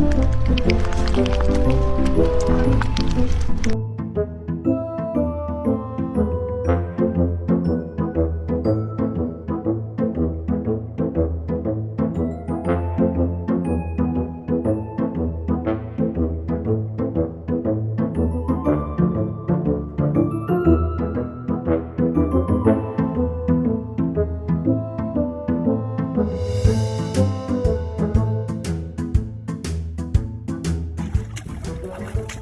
Thank you.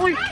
아,